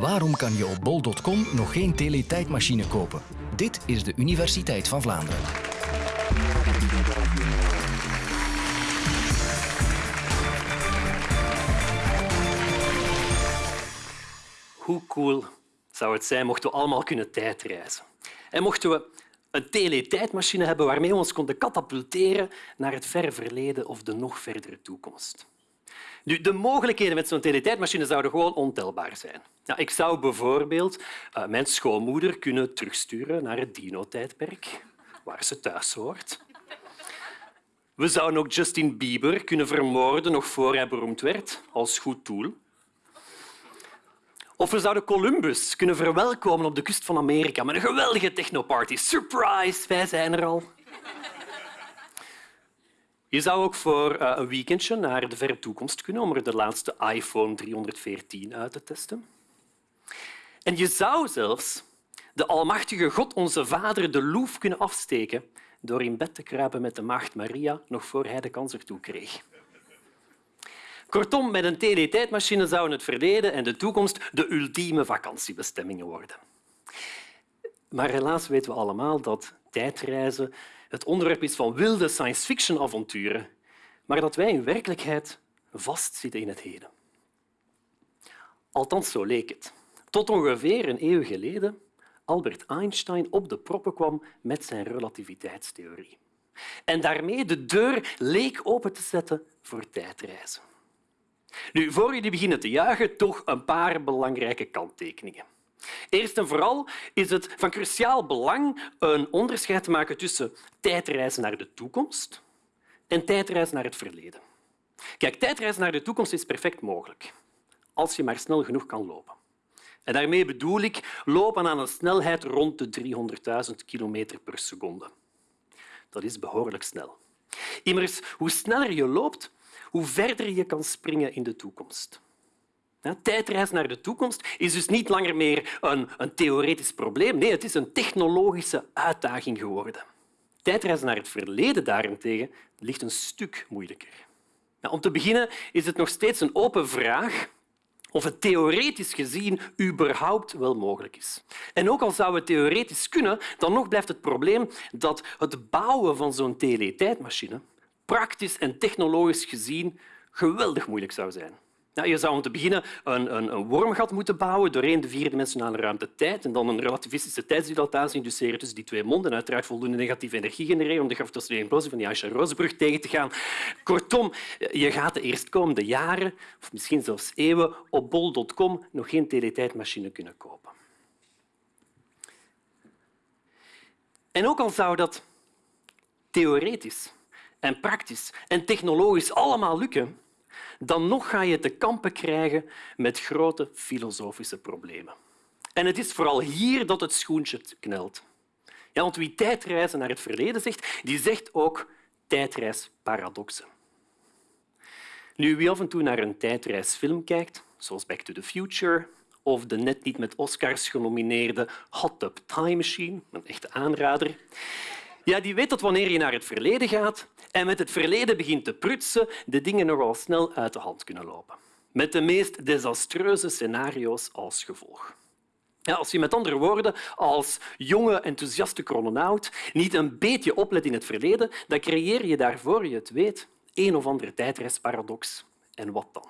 Waarom kan je op bol.com nog geen teletijdmachine kopen? Dit is de Universiteit van Vlaanderen. Hoe cool zou het zijn mochten we allemaal kunnen tijdreizen? En mochten we een teletijdmachine hebben waarmee we ons konden katapulteren naar het verre verleden of de nog verdere toekomst. De mogelijkheden met zo'n teletijdmachine zouden gewoon ontelbaar zijn. Ja, ik zou bijvoorbeeld uh, mijn schoonmoeder kunnen terugsturen naar het dino-tijdperk, waar ze thuis hoort. We zouden ook Justin Bieber kunnen vermoorden nog voor hij beroemd werd, als goed doel. Of we zouden Columbus kunnen verwelkomen op de kust van Amerika met een geweldige technoparty. Surprise, wij zijn er al. Je zou ook voor eh, een weekendje naar de verre toekomst kunnen om er de laatste iPhone 314 uit te testen. En je zou zelfs de almachtige God, onze Vader, de loef kunnen afsteken door in bed te kruipen met de maagd Maria nog voor hij de kans ertoe kreeg. Kortom, met een teletijdmachine zouden het verleden en de toekomst de ultieme vakantiebestemmingen worden. Maar helaas weten we allemaal dat tijdreizen het onderwerp is van wilde science-fiction-avonturen, maar dat wij in werkelijkheid vastzitten in het heden. Althans, zo leek het. Tot ongeveer een eeuw geleden Albert Einstein op de proppen kwam met zijn relativiteitstheorie. En daarmee de deur leek open te zetten voor tijdreizen. Nu, voor jullie beginnen te juichen, toch een paar belangrijke kanttekeningen. Eerst en vooral is het van cruciaal belang een onderscheid te maken tussen tijdreizen naar de toekomst en tijdreizen naar het verleden. Kijk, tijdreizen naar de toekomst is perfect mogelijk, als je maar snel genoeg kan lopen. En daarmee bedoel ik lopen aan een snelheid rond de 300.000 km per seconde. Dat is behoorlijk snel. Immers, hoe sneller je loopt, hoe verder je kan springen in de toekomst. Tijdreis naar de toekomst is dus niet langer meer een, een theoretisch probleem. Nee, het is een technologische uitdaging geworden. Tijdreizen naar het verleden daarentegen ligt een stuk moeilijker. Nou, om te beginnen is het nog steeds een open vraag of het theoretisch gezien überhaupt wel mogelijk is. En ook al zou het theoretisch kunnen, dan nog blijft het probleem dat het bouwen van zo'n teletijdmachine praktisch en technologisch gezien geweldig moeilijk zou zijn. Je zou om te beginnen een, een, een, wormgat moeten bouwen doorheen de vierdimensionale ruimte-tijd en dan een relativistische tijdsdilatatie induceren tussen die twee monden. Uiteraard voldoende negatieve energie genereren om de gravitationele implosie van die Aisha-Rosenbrug tegen te gaan. Kortom, je gaat de eerstkomende jaren, of misschien zelfs eeuwen, op bol.com nog geen teletijdmachine kunnen kopen. En ook al zou dat theoretisch en praktisch en technologisch allemaal lukken, dan nog ga je te kampen krijgen met grote filosofische problemen. En het is vooral hier dat het schoentje knelt. Ja, want wie tijdreizen naar het verleden zegt, die zegt ook tijdreisparadoxen. Nu, wie af en toe naar een tijdreisfilm kijkt, zoals Back to the Future of de net niet met Oscars genomineerde Hot Tub Time Machine, een echte aanrader, ja, die weet dat wanneer je naar het verleden gaat en met het verleden begint te prutsen, de dingen nogal snel uit de hand kunnen lopen. Met de meest desastreuze scenario's als gevolg. Ja, als je met andere woorden als jonge, enthousiaste chrononaut niet een beetje oplet in het verleden, dan creëer je daarvoor je het weet een of andere tijdreisparadox. En wat dan?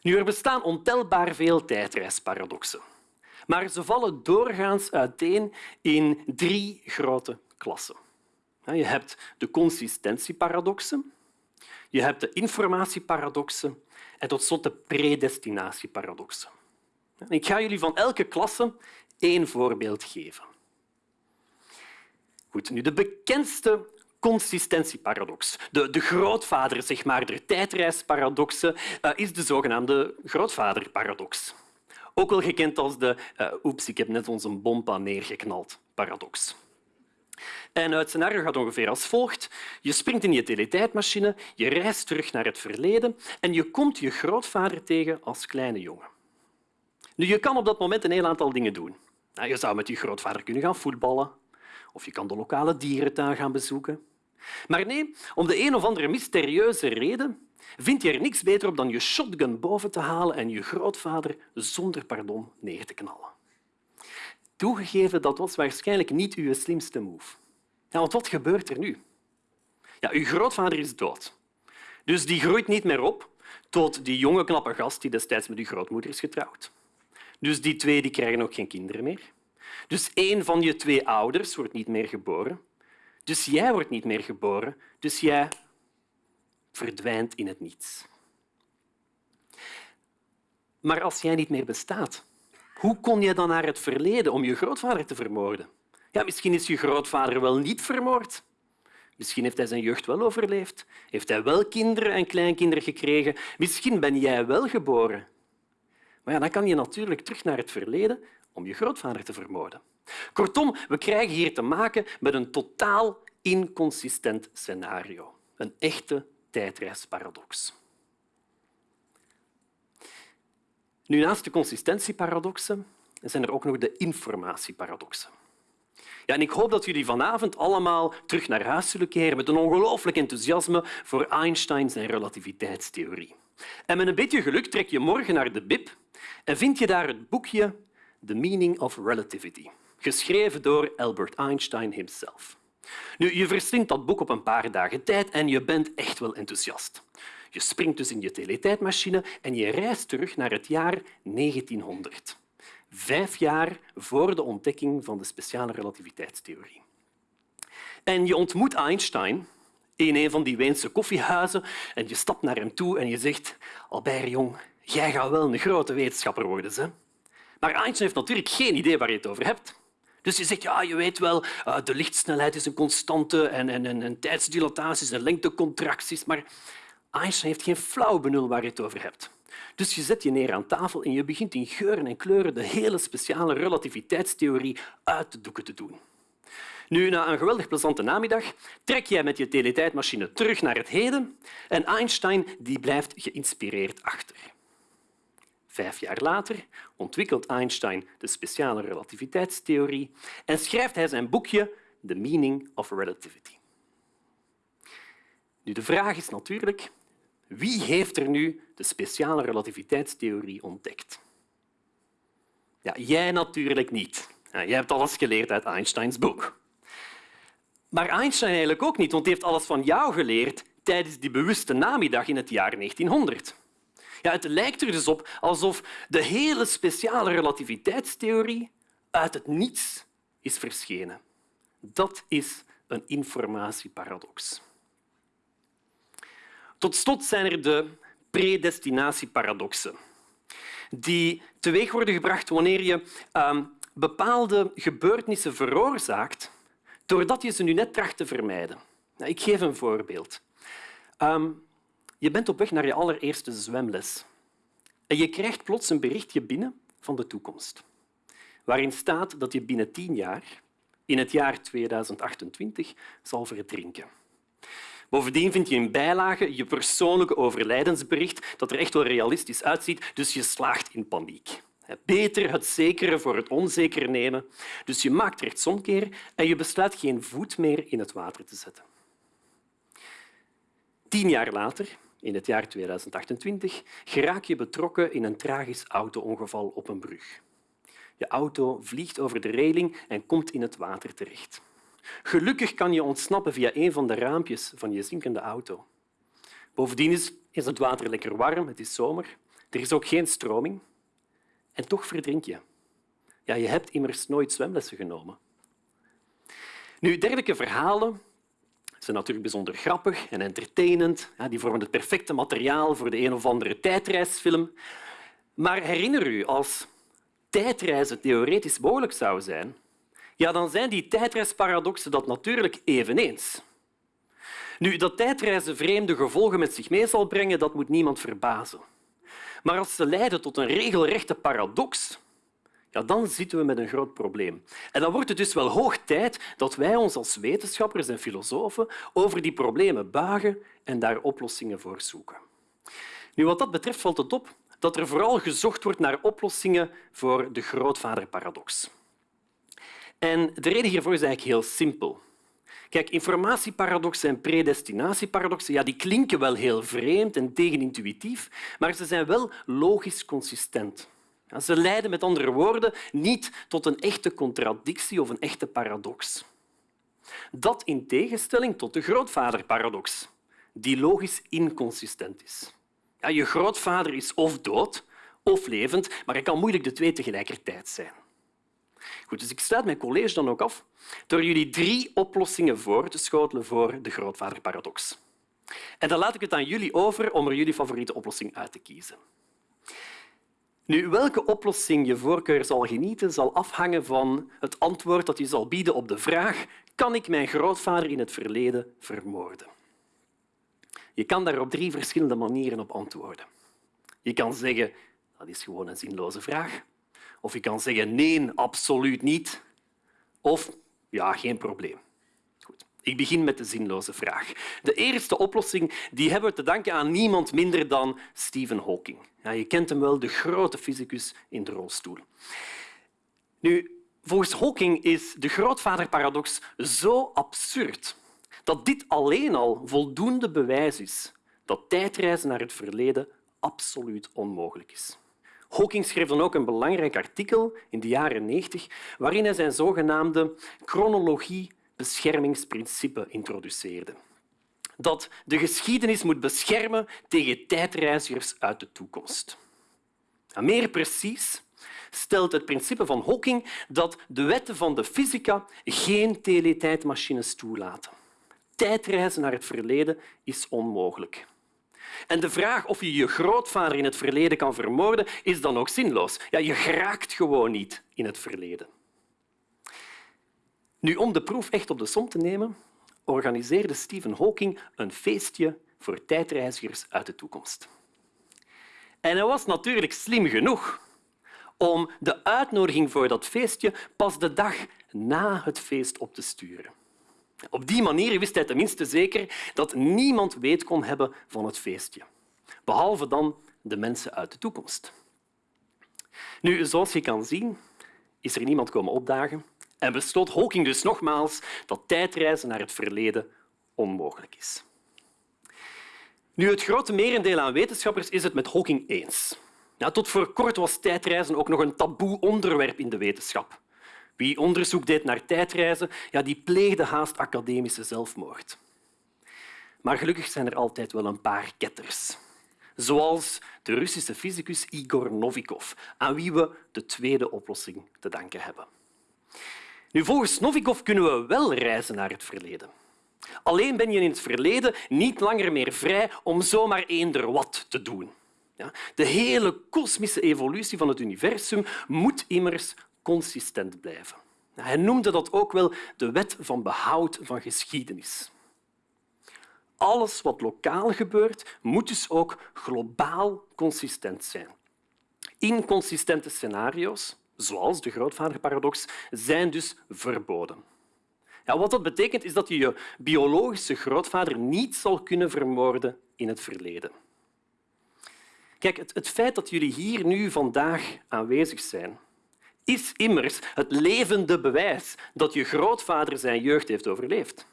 Nu, er bestaan ontelbaar veel tijdreisparadoxen maar ze vallen doorgaans uiteen in drie grote klassen. Je hebt de consistentieparadoxen, je hebt de informatieparadoxen en tot slot de predestinatieparadoxen. Ik ga jullie van elke klasse één voorbeeld geven. Goed, nu de bekendste consistentieparadox, de, de grootvader zeg maar, der tijdreisparadoxen, uh, is de zogenaamde grootvaderparadox. Ook wel gekend als de uh, oeps, ik heb net onze bompa neergeknald paradox. En het scenario gaat ongeveer als volgt. Je springt in je teletijdmachine, je reist terug naar het verleden en je komt je grootvader tegen als kleine jongen. Nu, je kan op dat moment een heel aantal dingen doen. Nou, je zou met je grootvader kunnen gaan voetballen of je kan de lokale dierentuin gaan bezoeken. Maar nee, om de een of andere mysterieuze reden vind je er niks beter op dan je shotgun boven te halen en je grootvader zonder pardon neer te knallen. Toegegeven, dat was waarschijnlijk niet uw slimste move. Want wat gebeurt er nu? Ja, uw grootvader is dood. Dus die groeit niet meer op tot die jonge knappe gast die destijds met uw grootmoeder is getrouwd. Dus die twee die krijgen ook geen kinderen meer. Dus één van je twee ouders wordt niet meer geboren. Dus jij wordt niet meer geboren. Dus jij verdwijnt in het niets. Maar als jij niet meer bestaat, hoe kon je dan naar het verleden om je grootvader te vermoorden? Ja, misschien is je grootvader wel niet vermoord. Misschien heeft hij zijn jeugd wel overleefd. Heeft hij wel kinderen en kleinkinderen gekregen. Misschien ben jij wel geboren. Maar dan kan je natuurlijk terug naar het verleden om je grootvader te vermoorden. Kortom, we krijgen hier te maken met een totaal inconsistent scenario. Een echte tijdreisparadox. Nu, naast de consistentieparadoxen zijn er ook nog de informatieparadoxen. Ja, en ik hoop dat jullie vanavond allemaal terug naar huis zullen keren met een ongelooflijk enthousiasme voor Einstein en relativiteitstheorie. En met een beetje geluk trek je morgen naar de bib en vind je daar het boekje The Meaning of Relativity, geschreven door Albert Einstein himself. Nu, je verslindt dat boek op een paar dagen tijd en je bent echt wel enthousiast. Je springt dus in je teletijdmachine en je reist terug naar het jaar 1900 vijf jaar voor de ontdekking van de speciale relativiteitstheorie. En je ontmoet Einstein in een van die Weense koffiehuizen en je stapt naar hem toe en je zegt Albert, jong, jij gaat wel een grote wetenschapper worden. Hè? Maar Einstein heeft natuurlijk geen idee waar je het over hebt. Dus je zegt, ja, je weet wel, eh, de lichtsnelheid is een constante en, en, en, en tijdsdilataties en lengtecontracties, maar Einstein heeft geen flauw benul waar je het over hebt. Dus je zet je neer aan tafel en je begint in geuren en kleuren de hele speciale relativiteitstheorie uit de doeken te doen. Nu, na een geweldig plezante namiddag trek jij met je teletijdmachine terug naar het heden en Einstein die blijft geïnspireerd achter. Vijf jaar later ontwikkelt Einstein de speciale relativiteitstheorie en schrijft hij zijn boekje The Meaning of Relativity. Nu, de vraag is natuurlijk wie heeft er nu de speciale relativiteitstheorie ontdekt? Ja, jij natuurlijk niet. jij hebt alles geleerd uit Einsteins boek. Maar Einstein eigenlijk ook niet, want hij heeft alles van jou geleerd tijdens die bewuste namiddag in het jaar 1900. Ja, het lijkt er dus op alsof de hele speciale relativiteitstheorie uit het niets is verschenen. Dat is een informatieparadox. Tot slot zijn er de predestinatieparadoxen, die teweeg worden gebracht wanneer je uh, bepaalde gebeurtenissen veroorzaakt doordat je ze nu net tracht te vermijden. Nou, ik geef een voorbeeld. Um, je bent op weg naar je allereerste zwemles en je krijgt plots een berichtje binnen van de toekomst, waarin staat dat je binnen tien jaar, in het jaar 2028, zal verdrinken. Bovendien vind je in bijlage je persoonlijke overlijdensbericht dat er echt wel realistisch uitziet, dus je slaagt in paniek. Beter het zekere voor het onzekere nemen. Dus je maakt rechtsomkeer en je besluit geen voet meer in het water te zetten. Tien jaar later, in het jaar 2028, geraak je betrokken in een tragisch auto-ongeval op een brug. Je auto vliegt over de reling en komt in het water terecht. Gelukkig kan je ontsnappen via een van de raampjes van je zinkende auto. Bovendien is, het water lekker warm, het is zomer. Er is ook geen stroming. En toch verdrink je. Ja, je hebt immers nooit zwemlessen genomen. Nu, dergelijke verhalen zijn natuurlijk bijzonder grappig en entertainend. Die vormen het perfecte materiaal voor de een of andere tijdreisfilm. Maar herinner u, als tijdreizen theoretisch mogelijk zou zijn, ja, dan zijn die tijdreisparadoxen dat natuurlijk eveneens. Nu, dat tijdreizen vreemde gevolgen met zich mee zal brengen, dat moet niemand verbazen. Maar als ze leiden tot een regelrechte paradox, ja, dan zitten we met een groot probleem. En dan wordt het dus wel hoog tijd dat wij ons als wetenschappers en filosofen over die problemen buigen en daar oplossingen voor zoeken. Nu, wat dat betreft valt het op dat er vooral gezocht wordt naar oplossingen voor de grootvaderparadox. En de reden hiervoor is eigenlijk heel simpel. Kijk, informatieparadoxen en predestinatieparadoxen ja, die klinken wel heel vreemd en tegenintuïtief, maar ze zijn wel logisch consistent. Ze leiden met andere woorden niet tot een echte contradictie of een echte paradox. Dat in tegenstelling tot de grootvaderparadox, die logisch inconsistent is. Ja, je grootvader is of dood of levend, maar hij kan moeilijk de twee tegelijkertijd zijn. Goed, dus ik sluit mijn college dan ook af door jullie drie oplossingen voor te schotelen voor de grootvaderparadox. En dan laat ik het aan jullie over om er jullie favoriete oplossing uit te kiezen. Nu, welke oplossing je voorkeur zal genieten, zal afhangen van het antwoord dat je zal bieden op de vraag kan ik mijn grootvader in het verleden vermoorden? Je kan daar op drie verschillende manieren op antwoorden. Je kan zeggen dat is gewoon een zinloze vraag. Of je kan zeggen nee, absoluut niet. Of ja, geen probleem. Ik begin met de zinloze vraag. De eerste oplossing die hebben we te danken aan niemand minder dan Stephen Hawking. Ja, je kent hem wel, de grote fysicus in de rolstoel. Nu, volgens Hawking is de grootvaderparadox zo absurd dat dit alleen al voldoende bewijs is dat tijdreizen naar het verleden absoluut onmogelijk is. Hawking schreef dan ook een belangrijk artikel in de jaren 90 waarin hij zijn zogenaamde chronologie-beschermingsprincipe introduceerde. Dat de geschiedenis moet beschermen tegen tijdreizigers uit de toekomst. meer precies stelt het principe van Hawking dat de wetten van de fysica geen teletijdmachines toelaten. Tijdreizen naar het verleden is onmogelijk. En de vraag of je je grootvader in het verleden kan vermoorden, is dan ook zinloos. Ja, je geraakt gewoon niet in het verleden. Nu, om de proef echt op de som te nemen, organiseerde Stephen Hawking een feestje voor tijdreizigers uit de toekomst. En hij was natuurlijk slim genoeg om de uitnodiging voor dat feestje pas de dag na het feest op te sturen. Op die manier wist hij tenminste zeker dat niemand weet kon hebben van het feestje, behalve dan de mensen uit de toekomst. Nu, zoals je kan zien, is er niemand komen opdagen en besloot Hawking dus nogmaals dat tijdreizen naar het verleden onmogelijk is. Nu, het grote merendeel aan wetenschappers is het met Hawking eens. Ja, tot voor kort was tijdreizen ook nog een taboe onderwerp in de wetenschap. Wie onderzoek deed naar tijdreizen, ja, die pleegde haast academische zelfmoord. Maar gelukkig zijn er altijd wel een paar ketters. Zoals de Russische fysicus Igor Novikov, aan wie we de tweede oplossing te danken hebben. Nu, volgens Novikov kunnen we wel reizen naar het verleden. Alleen ben je in het verleden niet langer meer vrij om zomaar eender wat te doen. De hele kosmische evolutie van het universum moet immers consistent blijven. Hij noemde dat ook wel de wet van behoud van geschiedenis. Alles wat lokaal gebeurt, moet dus ook globaal consistent zijn. Inconsistente scenario's, zoals de grootvaderparadox, zijn dus verboden. Ja, wat dat betekent is dat je je biologische grootvader niet zal kunnen vermoorden in het verleden. Kijk, het, het feit dat jullie hier nu vandaag aanwezig zijn, is immers het levende bewijs dat je grootvader zijn jeugd heeft overleefd.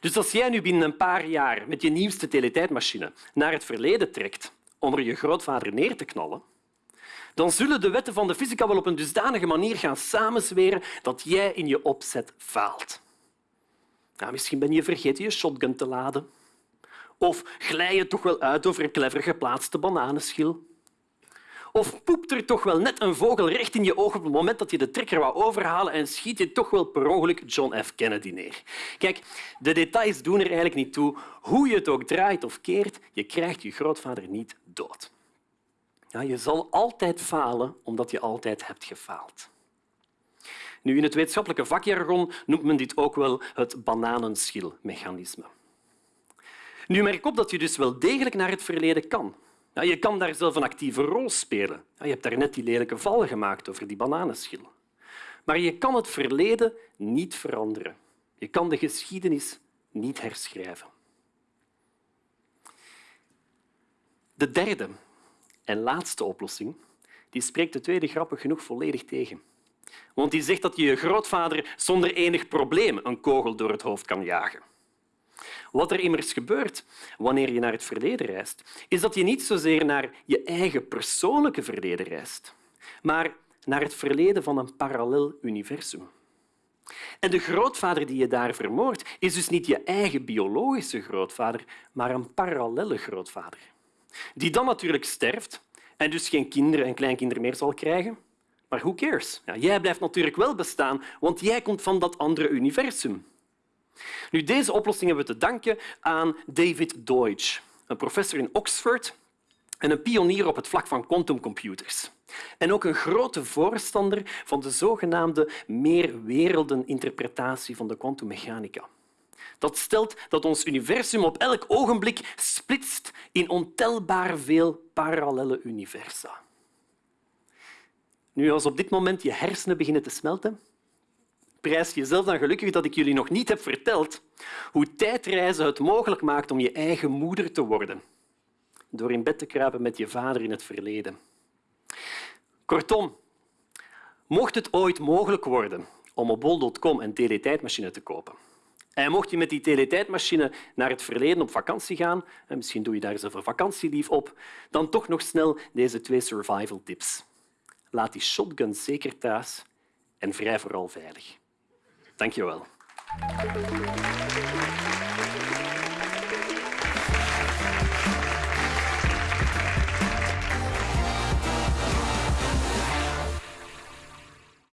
Dus als jij nu binnen een paar jaar met je nieuwste teletijdmachine naar het verleden trekt om er je grootvader neer te knallen, dan zullen de wetten van de fysica wel op een dusdanige manier gaan samenzweren dat jij in je opzet faalt. Nou, misschien ben je vergeten je shotgun te laden. Of glij je toch wel uit over een clever geplaatste bananenschil. Of poept er toch wel net een vogel recht in je oog op het moment dat je de trekker wou overhalen en schiet je toch wel per ongeluk John F. Kennedy neer. Kijk, de details doen er eigenlijk niet toe. Hoe je het ook draait of keert, je krijgt je grootvader niet dood. Ja, je zal altijd falen omdat je altijd hebt gefaald. Nu, in het wetenschappelijke vakjargon noemt men dit ook wel het bananenschilmechanisme. Nu merk op dat je dus wel degelijk naar het verleden kan. Ja, je kan daar zelf een actieve rol spelen. Ja, je hebt daar net die lelijke val gemaakt over die bananenschil. Maar je kan het verleden niet veranderen. Je kan de geschiedenis niet herschrijven. De derde en laatste oplossing die spreekt de tweede grappig genoeg volledig tegen. Want die zegt dat je je grootvader zonder enig probleem een kogel door het hoofd kan jagen. Wat er immers gebeurt wanneer je naar het verleden reist, is dat je niet zozeer naar je eigen persoonlijke verleden reist, maar naar het verleden van een parallel universum. En de grootvader die je daar vermoordt, is dus niet je eigen biologische grootvader, maar een parallelle grootvader. Die dan natuurlijk sterft en dus geen kinderen en kleinkinderen meer zal krijgen. Maar who cares? Ja, jij blijft natuurlijk wel bestaan, want jij komt van dat andere universum. Nu, deze oplossing hebben we te danken aan David Deutsch, een professor in Oxford en een pionier op het vlak van quantumcomputers. En ook een grote voorstander van de zogenaamde meerwereldeninterpretatie van de kwantummechanica. Dat stelt dat ons universum op elk ogenblik splitst in ontelbaar veel parallele universa. Nu, als op dit moment je hersenen beginnen te smelten, prijs jezelf dan gelukkig dat ik jullie nog niet heb verteld hoe tijdreizen het mogelijk maakt om je eigen moeder te worden door in bed te kruipen met je vader in het verleden. Kortom, mocht het ooit mogelijk worden om op bol.com een teletijdmachine te kopen, en mocht je met die teletijdmachine naar het verleden op vakantie gaan, en misschien doe je daar zelf een vakantielief op, dan toch nog snel deze twee survival tips. Laat die shotgun zeker thuis en vrij vooral veilig. Dank je wel.